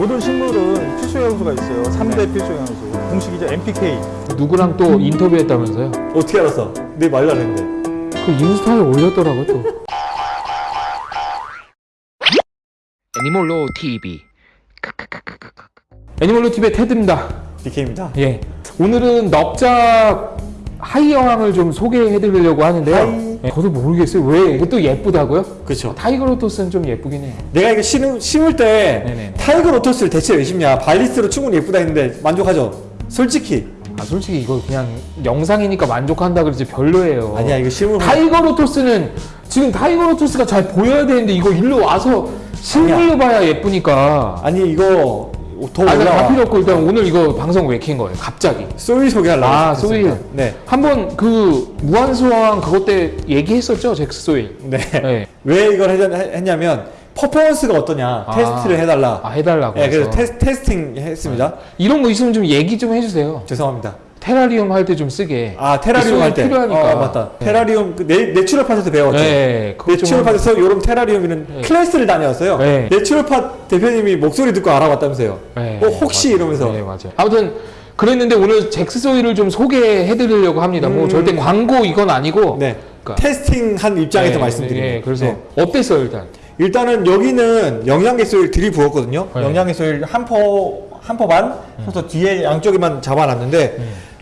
모든 식물은 필수 영양소가 있어요. 3대 네. 필수 영양소. 공식이죠. NPK. 누구랑 또 인터뷰했다면서요? 어떻게 알았어? 내 말도 안 했는데. 그 인스타에 올렸더라고요 또 애니몰로 TV 애니몰로 TV의 테드입니다 DK입니다. 예 오늘은 넉 자 하이 어항을 좀 소개해드리려고 하는데요 하이. 예, 저도 모르겠어요 왜 이것도 예쁘다고요? 그렇죠. tiger lotus는 좀 예쁘긴 해요 내가 이거 심을, 심을 때 네네네. tiger lotus를 대체 왜 심냐? 발리스로 충분히 예쁘다 했는데 만족하죠? 솔직히 아 솔직히 이거 그냥 영상이니까 만족한다 그러지 별로예요 아니야 이거 심으면 tiger lotus는 지금 tiger lotus가 잘 보여야 되는데 이거 일로 와서 실물로 봐야 예쁘니까 아니 이거 더 아, 나 올라와. 다 필요 없고 일단 오늘 이거 방송 왜 킨 거예요? 갑자기. soil 소개하려고 아. soil. 네. 한번 그 무한소왕 그것 때 얘기했었죠, 잭스 soil. 네. 네. 왜 이걸 했- 했냐면 퍼포먼스가 어떠냐 아. 테스트를 해달라. 아, 해달라고. 네, 그래서. 테스, testing 했습니다. 이런 거 있으면 좀 얘기 좀 해주세요. 죄송합니다. 테라리움 할 때 좀 쓰게. 아 테라리움 할 때. 필요하니까. 어, 맞다. 네. 테라리움 그 내, 내추럴팟에서 배웠죠. 네, 내추럴팟에서 요런 테라리움이는 네. 클래스를 다녔어요. 네. 내추럴팟 대표님이 목소리 듣고 알아봤다면서요. 네, 어, 혹시 맞아요. 이러면서. 네, 맞아요. 아무튼 그랬는데 오늘 잭스 soil을 좀 소개해드리려고 합니다. 뭐 음. 절대 광고 이건 아니고. 네. 그러니까. testing한 입장에서 네, 말씀드립니다. 네, 그래서 네. 어땠어요 일단? 일단은 여기는 영양계 soil 들이부었거든요. 네. 영양계 soil 한 포, 한포 반? 그래서 뒤에 양쪽에만 잡아놨는데,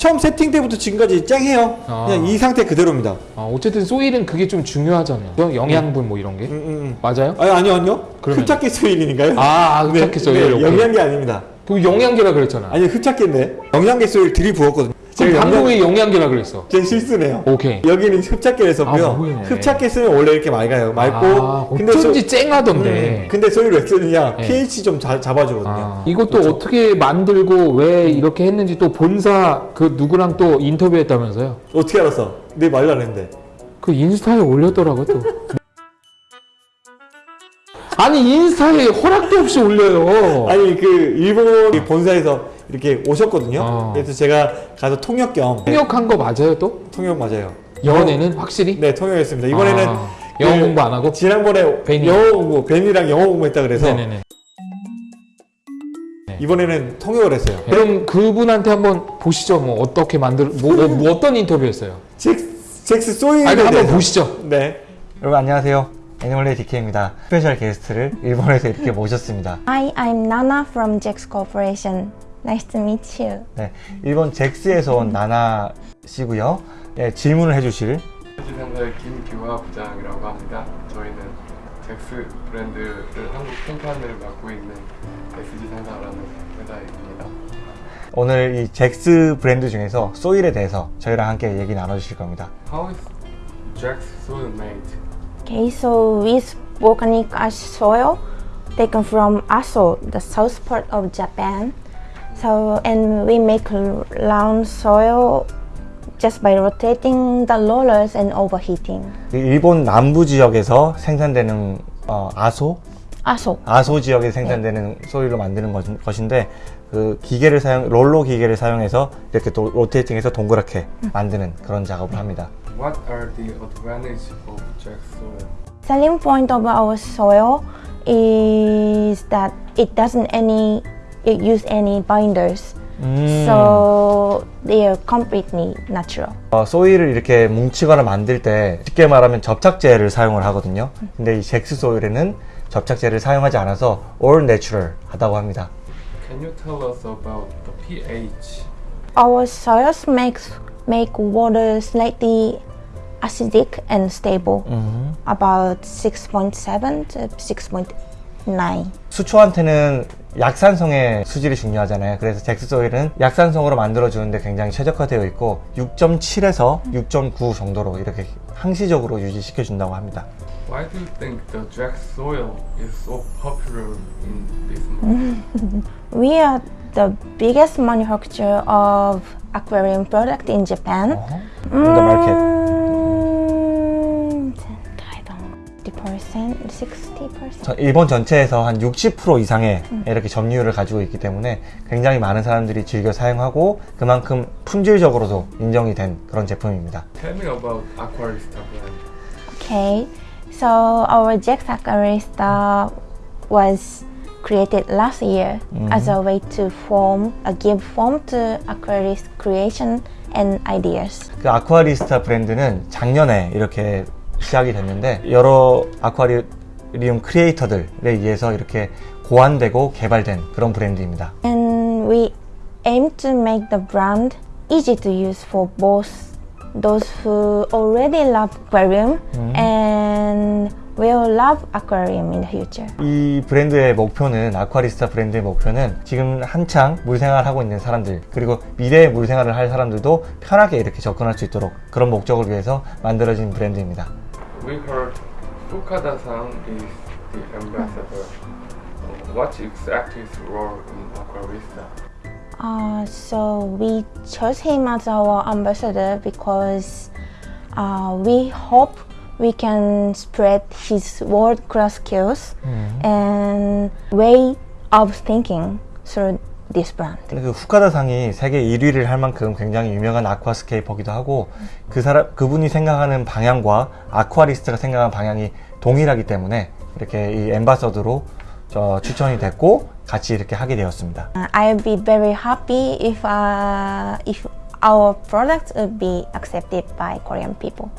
처음 세팅 때부터 지금까지 쨍해요. 아. 그냥 이 상태 그대로입니다. 아, 어쨌든 소일은 그게 좀 중요하잖아요. 영양분 뭐 이런 게. 음, 음, 음. 맞아요? 아니, 아니요, 아니요. 그러면- 흡착계 소일인가요? 아, 흡착계 소일. 네, 오케이. 영양계 아닙니다. 그 영양계라 그랬잖아. 아니, 흡착계인데. 영양계 소일 들이부었거든요. 지금 방송에 영양계라 그랬어. 제 실수네요. 오케이. 여기는 흡착계를 썼고요. 아? 흡착계 쓰면 원래 이렇게 맑아요. 맑고. 아, 어쩐지 쨍하던데. 음, 근데 소일 왜 쓰느냐? 네. pH 좀 자, 잡아주거든요. 아, 이것도 어떻게 만들고 왜 이렇게 했는지 또 본사 그 누구랑 또 인터뷰했다면서요? 어떻게 알았어? 내 말도 안 했는데. 그 인스타에 올렸더라고 또. 아니 인스타에 허락도 없이 올려요. 아니 그 일본 본사에서 이렇게 오셨거든요. 어. 그래서 제가 가서 통역 겸 통역한 거 맞아요 또? 통역 맞아요. 연애는 확실히? 네 통역했습니다. 이번에는 아, 영어 그 공부 안 하고? 지난번에 벤이. 영어 공부 벤이랑 영어 공부했다 그래서 네네네. 이번에는 통역을 했어요. 그럼 그분한테 한번 보시죠. 뭐 어떻게 만들 뭐, 뭐, 뭐 어떤 인터뷰였어요? 잭스, 잭스 soil에 아니 한번 대해서. 보시죠. 네. 여러분 안녕하세요. 애니멀레이 DK입니다. 스페셜 게스트를 일본에서 이렇게 모셨습니다. Hi, I'm Nana from Jex Corporation. Nice to meet you. 네, 일본 잭스에서 온 나나 씨고요. 네, 질문을 해주실 SG 상사의 김규화 부장이라고 합니다. 저희는 잭스 브랜드를 한국 생산을 맡고 있는 SG 상사라는 회사입니다. 오늘 이 잭스 브랜드 중에서 소일에 대해서 저희랑 함께 얘기 나눠주실 겁니다. How is Jax soil made? Okay, so use volcanic ash soil taken from Aso, the south part of Japan. So, and we make round soil just by rotating the rollers and overheating. 그 일본 남부 지역에서 생산되는 어, 아소 Aso. 아소 지역에 생산되는 소일로 만드는 것- 것인데 그 기계를 사용 롤러 기계를 사용해서 이렇게 또 로테이팅해서 동그랗게 만드는 그런 작업을 합니다. What are the advantages of Jax soil? Selling point of our soil is that it doesn't any use any binders. So they are completely natural. 어, 소일을 이렇게 뭉치거나 만들 때 쉽게 말하면 접착제를 사용을 하거든요. 근데 이 잭스 소일에는 접착제를 사용하지 않아서 all natural 하다고 합니다. Can you tell us about the pH? Our soils makes make water slightly acidic and stable, about 6.7 to 6.9. 수초한테는 약산성의 수질이 중요하잖아요. 그래서 잭스 소일은 약산성으로 만들어주는데 굉장히 최적화되어 있고 6.7에서 6.9 정도로 이렇게 항시적으로 유지시켜 준다고 합니다. Why do you think the Jax soil is so popular in this market? We are the biggest manufacturer of aquarium product in Japan. In the market. 60%. 저- 일본 전체에서 한 60% 이상의 이렇게 점유율을 가지고 있기 때문에 굉장히 많은 사람들이 즐겨 사용하고 그만큼 품질적으로도 인정이 된 그런 제품입니다. Tell me about Aquarista brand. Okay, so our Jax Aquarista was created last year as a way to form, uh, give form to Aquarius creation and ideas. 그 아쿠아리스타 브랜드는 작년에 이렇게 시작이 됐는데 여러 아쿠아리움 크리에이터들에 의해서 이렇게 고안되고 개발된 그런 브랜드입니다. And we aim to make the brand easy to use for both those who already love aquarium and will love aquarium in the future. 이 브랜드의 목표는 아쿠아리스타 브랜드의 목표는 지금 한창 물생활을 하고 있는 사람들 그리고 미래의 물생활을 할 사람들도 편하게 이렇게 접근할 수 있도록 그런 목적을 위해서 만들어진 브랜드입니다. We heard Fukada-san is the ambassador. What exactly is role in Aquarista? Uh, so we chose him as our ambassador because uh, we hope we can spread his world-class skills and way of thinking through this brand. 그 후카다상이 세계 1위를 할 만큼 굉장히 유명한 아쿠아스케이퍼기도 하고 그 사람 그분이 생각하는 방향과 아쿠아리스트가 생각하는 방향이 동일하기 때문에 이렇게 이 엠바서드로 저 추천이 됐고 같이 이렇게 하게 되었습니다. Uh, I'll be very happy if uh, if our products would be accepted by Korean people.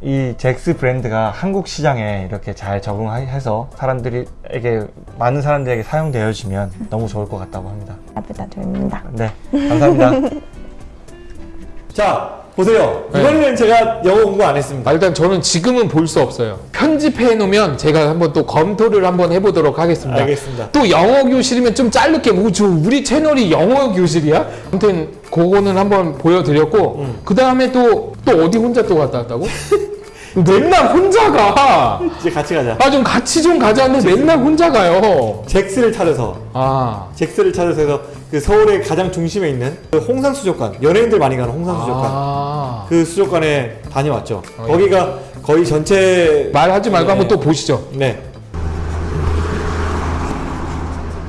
이 잭스 브랜드가 한국 시장에 이렇게 잘 적응해서 사람들에게 많은 사람들에게 사용되어지면 너무 좋을 것 같다고 합니다. 잘 부탁드립니다. 네, 감사합니다. 자 보세요. 네. 이번에는 제가 영어 공부 안 했습니다. 아, 일단 저는 지금은 볼 수 없어요. 편집해 놓으면 제가 한번 또 검토를 한번 해보도록 하겠습니다. 알겠습니다. 또 영어 교실이면 좀 짧게 뭐죠? 우리 채널이 영어 교실이야? 아무튼 그거는 한번 보여드렸고 그 다음에 또 또 어디 혼자 또 갔다 왔다고? 맨날 혼자 가. 이제 같이 가자. 아 좀 같이 좀 가자는데 맨날 혼자 가요. 잭스를 찾아서 아 잭스를 찾아서 해서 그 서울의 가장 중심에 있는 그 홍산 수족관 연예인들 많이 가는 홍산 수족관 아. 그 수족관에 다녀왔죠. 어, 거기가 거의 전체 말하지 말고 네. 한번 또 보시죠. 네.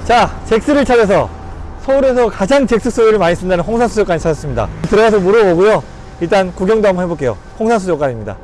자, 잭스를 찾아서 서울에서 가장 잭스 소유를 많이 쓴다는 홍산 수족관에 찾았습니다. 들어가서 물어보고요. 일단 구경도 한번 해볼게요. 홍산수족관입니다.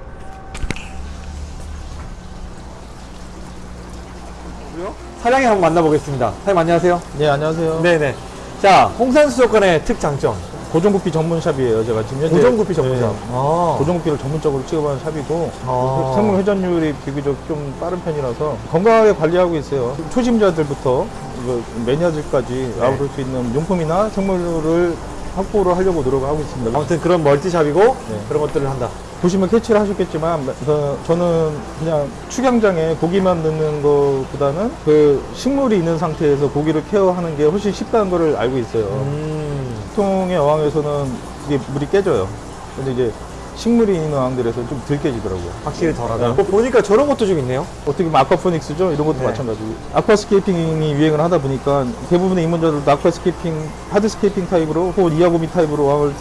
사장님 한번 만나보겠습니다. 사장님 안녕하세요. 네, 안녕하세요. 네네. 자, 홍산수족관의 특장점. 고정구피 전문샵이에요. 제가 지금 현재 고정구피 전문점. 네, 아. 고정구피를 전문적으로 취급하는 샵이고 아. 생물 회전율이 비교적 좀 빠른 편이라서 건강하게 관리하고 있어요. 초심자들부터 이거 매니아들까지 네. 나올 수 있는 용품이나 생물을 확보를 하려고 노력하고 있습니다. 아무튼 그런 멀티샵이고 네. 그런 것들을 한다. 보시면 캐치를 하셨겠지만 저, 저는 그냥 축양장에 고기만 넣는 것보다는 그 식물이 있는 상태에서 고기를 케어하는 게 훨씬 쉽다는 걸 알고 있어요. 음. 보통의 어항에서는 이게 물이 깨져요. 근데 이제 식물이 있는 어항들에서는 좀덜 깨지더라고요. 확실히 덜하다. 네. 뭐 보니까 저런 것도 좀 있네요. 어떻게 보면 aquaponics죠? 이런 것도 네. 마찬가지고. aquascaping이 유행을 하다 보니까 대부분의 입문자들도 aquascaping, hardscaping 타입으로 혹은 이하고미 타입으로 어항을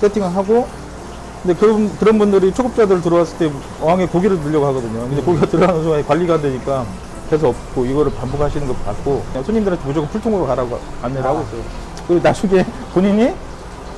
세팅을 하고 근데 그런, 그런 분들이 초급자들 들어왔을 때 어항에 고기를 넣으려고 하거든요. 근데 고기가 들어가는 순간에 관리가 안 되니까 계속 없고 이거를 반복하시는 거 봤고 그냥 손님들한테 무조건 풀통으로 가라고 안내를 하고 있어요. 그리고 나중에 본인이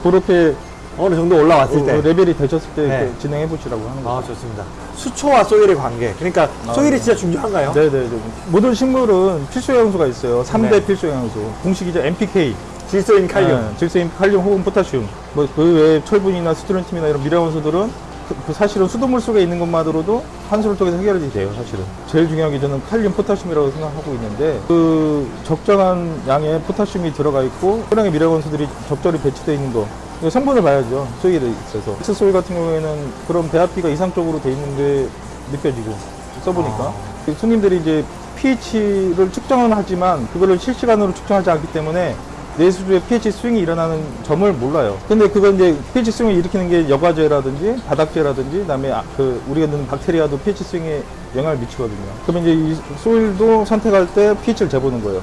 그렇게 어느 정도 올라왔을 때. 어, 레벨이 되셨을 때 네. 진행해 보시라고 하는 거죠. 아 좋습니다. 수초와 소일의 관계. 그러니까 소일이 진짜 중요한가요? 네네네. 모든 식물은 필수 영양소가 있어요. 3대 네. 필수 영양소. 공식이죠. NPK. 질소 인 칼륨. 네, 질소 인 칼륨 혹은 포타슘. 뭐 그 외에 철분이나 스트론튬이나 이런 미량원소들은 그, 그 사실은 수돗물 속에 있는 것만으로도 환수를 통해서 해결이 돼요, 사실은. 제일 중요한 게 저는 칼륨, 포타슘이라고 생각하고 있는데 그 적정한 양의 포타슘이 들어가 있고 소량의 미량원소들이 적절히 배치되어 있는 거. 이거 성분을 봐야죠. soil에 있어서. 잭스 soil 같은 경우에는 그런 배합비가 이상적으로 돼 있는 게 느껴지고 써보니까 그 손님들이 이제 pH를 측정은 하지만 그거를 실시간으로 측정하지 않기 때문에 내수주의 pH 스윙이 일어나는 점을 몰라요. 근데 그건 이제 pH 스윙을 일으키는 게 여과제라든지 바닥제라든지 그다음에 아- 그 우리가 넣는 박테리아도 pH 스윙에 영향을 미치거든요. 그러면 이제 이 소일도 선택할 때 pH를 재보는 거예요.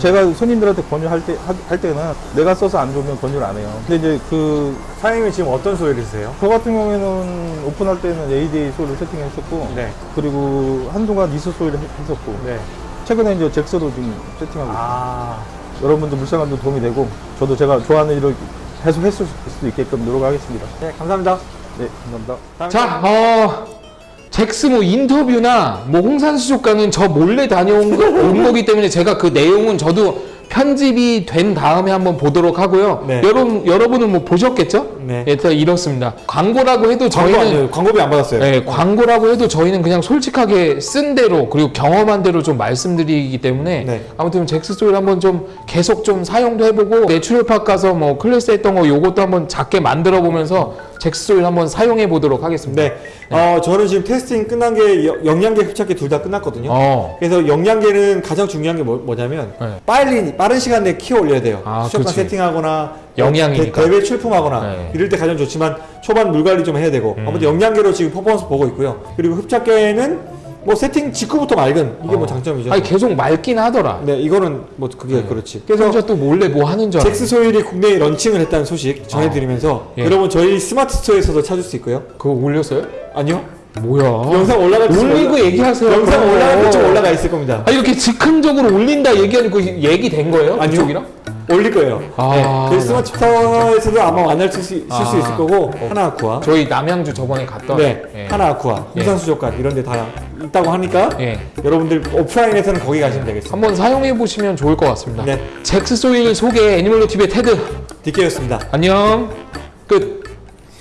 제가 손님들한테 권유할 때, 하- 할 때는 내가 써서 안 좋으면 권유를 안 해요. 근데 이제 그, 사장님은 지금 어떤 소일을 쓰세요? 저 같은 경우에는 오픈할 때는 ADA 소일을 세팅했었고, 네. 그리고 한동안 소일을 했- 했었고, 네. 최근에 이제 잭스도 지금 세팅하고. 아. 여러분들 물상관도 도움이 되고, 저도 제가 좋아하는 일을 계속 했을 수도 있게끔 노력하겠습니다. 네, 감사합니다. 네, 감사합니다. 자, 어, 잭스 뭐 인터뷰나 뭐 홍산수족관은 저 몰래 다녀온 거, 온 거기 때문에 제가 그 내용은 저도 편집이 된 다음에 한번 보도록 하고요. 네. 여러분 여러분은 뭐 보셨겠죠? 네. 예, 일단 이렇습니다. 광고라고 해도 광고 저희는 아니에요. 광고비 안 받았어요. 네, 광고라고 해도 저희는 그냥 솔직하게 쓴 대로 그리고 경험한 대로 좀 말씀드리기 때문에 네. 아무튼 잭스 소일 한번 좀 계속 좀 사용도 해보고 내추럴팍 가서 뭐 클래스 했던 거 요것도 한번 작게 만들어 보면서 잭스 soil 한번 사용해 보도록 하겠습니다. 네. 어, 저는 지금 testing 끝난 게 여- 영양계 흡착계 둘다 끝났거든요. 어. 그래서 영양계는 가장 중요한 게 뭐, 냐면 네. 빨리 빠른 시간 내에 키워 올려야 돼요. 아, 수족관. 세팅하거나 영양이니까. 대, 회 출품하거나 네. 음. 이럴 때 가장 좋지만 초반 물 관리 좀 해야 되고 아무튼 영양계로 지금 퍼포먼스 보고 있고요. 그리고 흡착계는 뭐 세팅 직후부터 맑은 이게 뭐 장점이죠. 어. 아니 계속 맑긴 하더라. 네, 이거는 뭐 그게 그렇지. 그래서 또 몰래 뭐 하는 줄. 잭스 soil이 국내에 런칭을 했다는 소식 전해드리면서 예. 여러분 저희 스마트 스토어에서도 찾을 수 있고요. 그거 올렸어요? 아니요? 뭐야? 영상 올라갈 때 올리고 얘기하세요. 영상. 올라갈 때쯤 올라가 있을 겁니다. 아 이렇게 즉흥적으로 올린다 얘기하는 거 얘기된 거예요? 아니요. 그쪽이랑? 올릴 거예요. 아, 네. 저희 스마트 스토어에서도 아마 만날 수, 있- 아. 수 있을 거고 하나 아쿠아, 저희 남양주 저번에 갔던 네, 예. 하나 아쿠아, 홍산수족관 이런 데 다 있다고 하니까 예. 여러분들 오프라인에서는 거기 가시면 되겠습니다. 한번 사용해 보시면 좋을 것 같습니다. 네. 잭스 soil 소개 애니멀로 TV의 테드 디케였습니다. 안녕 끝.